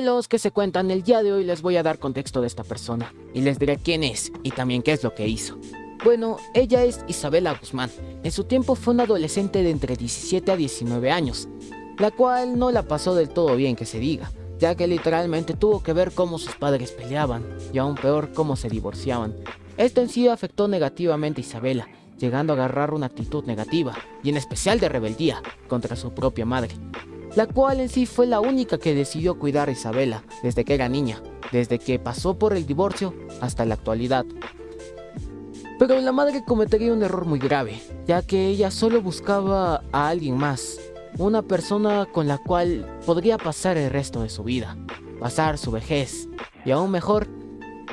los que se cuentan el día de hoy les voy a dar contexto de esta persona y les diré quién es y también qué es lo que hizo. Bueno, ella es Isabela Guzmán. En su tiempo fue una adolescente de entre 17 a 19 años, la cual no la pasó del todo bien que se diga, ya que literalmente tuvo que ver cómo sus padres peleaban y aún peor cómo se divorciaban. Esto en sí afectó negativamente a Isabela, llegando a agarrar una actitud negativa, y en especial de rebeldía, contra su propia madre, la cual en sí fue la única que decidió cuidar a Isabela desde que era niña, desde que pasó por el divorcio hasta la actualidad. Pero la madre cometería un error muy grave, ya que ella solo buscaba a alguien más, una persona con la cual podría pasar el resto de su vida, pasar su vejez, y aún mejor,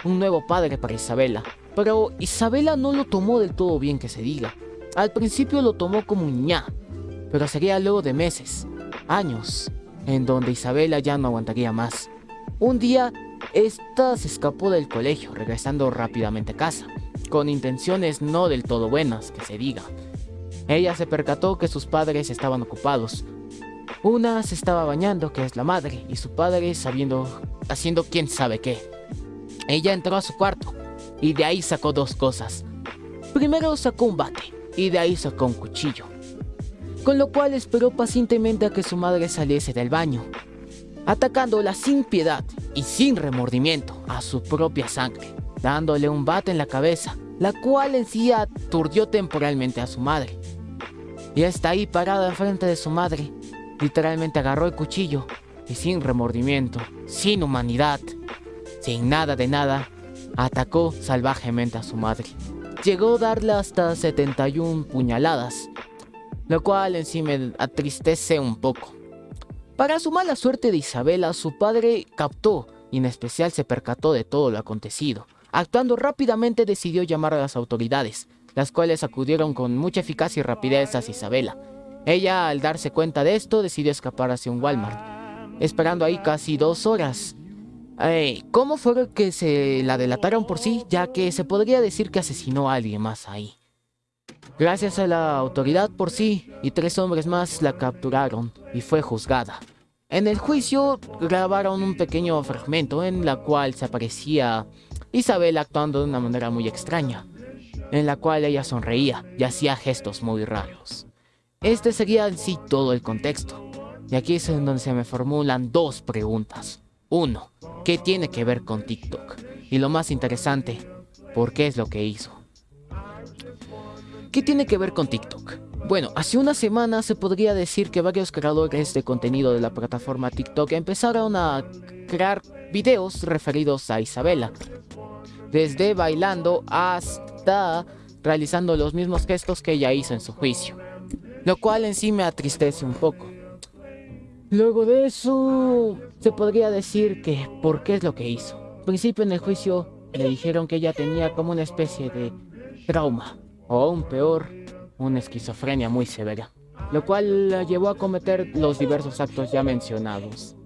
un nuevo padre para Isabela. Pero Isabela no lo tomó del todo bien que se diga. Al principio lo tomó como un ña, pero sería luego de meses, años, en donde Isabela ya no aguantaría más. Un día, esta se escapó del colegio, regresando rápidamente a casa, con intenciones no del todo buenas, que se diga. Ella se percató que sus padres estaban ocupados. Una se estaba bañando, que es la madre, y su padre sabiendo, haciendo quién sabe qué. Ella entró a su cuarto, y de ahí sacó dos cosas. Primero sacó un bate, y de ahí sacó un cuchillo con lo cual esperó pacientemente a que su madre saliese del baño, atacándola sin piedad y sin remordimiento a su propia sangre, dándole un bate en la cabeza, la cual en sí aturdió temporalmente a su madre. Y está ahí parada enfrente de su madre, literalmente agarró el cuchillo y sin remordimiento, sin humanidad, sin nada de nada, atacó salvajemente a su madre. Llegó a darle hasta 71 puñaladas, lo cual en sí me atristece un poco. Para su mala suerte de Isabela, su padre captó y en especial se percató de todo lo acontecido. Actuando rápidamente decidió llamar a las autoridades, las cuales acudieron con mucha eficacia y rapidez hacia Isabela. Ella, al darse cuenta de esto, decidió escapar hacia un Walmart, esperando ahí casi dos horas. ¿Cómo fue que se la delataron por sí? Ya que se podría decir que asesinó a alguien más ahí. Gracias a la autoridad por sí y tres hombres más la capturaron y fue juzgada. En el juicio grabaron un pequeño fragmento en la cual se aparecía Isabel actuando de una manera muy extraña, en la cual ella sonreía y hacía gestos muy raros. Este sería en sí todo el contexto, y aquí es en donde se me formulan dos preguntas. Uno, ¿qué tiene que ver con TikTok? Y lo más interesante, ¿por qué es lo que hizo? ¿Qué tiene que ver con TikTok? Bueno, hace una semana se podría decir que varios creadores de contenido de la plataforma TikTok empezaron a crear videos referidos a Isabela. Desde bailando hasta realizando los mismos gestos que ella hizo en su juicio. Lo cual en sí me atristece un poco. Luego de eso, se podría decir que por qué es lo que hizo. Al principio en el juicio le dijeron que ella tenía como una especie de trauma o aún peor, una esquizofrenia muy severa, lo cual la llevó a cometer los diversos actos ya mencionados.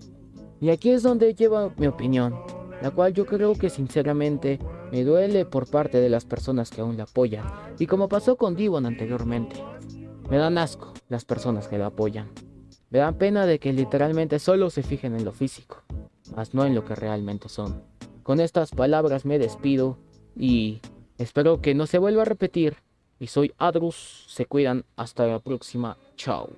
Y aquí es donde lleva mi opinión, la cual yo creo que sinceramente me duele por parte de las personas que aún la apoyan, y como pasó con Divon anteriormente, me dan asco las personas que la apoyan. Me dan pena de que literalmente solo se fijen en lo físico, más no en lo que realmente son. Con estas palabras me despido y espero que no se vuelva a repetir y soy Adrus. Se cuidan. Hasta la próxima. Chao.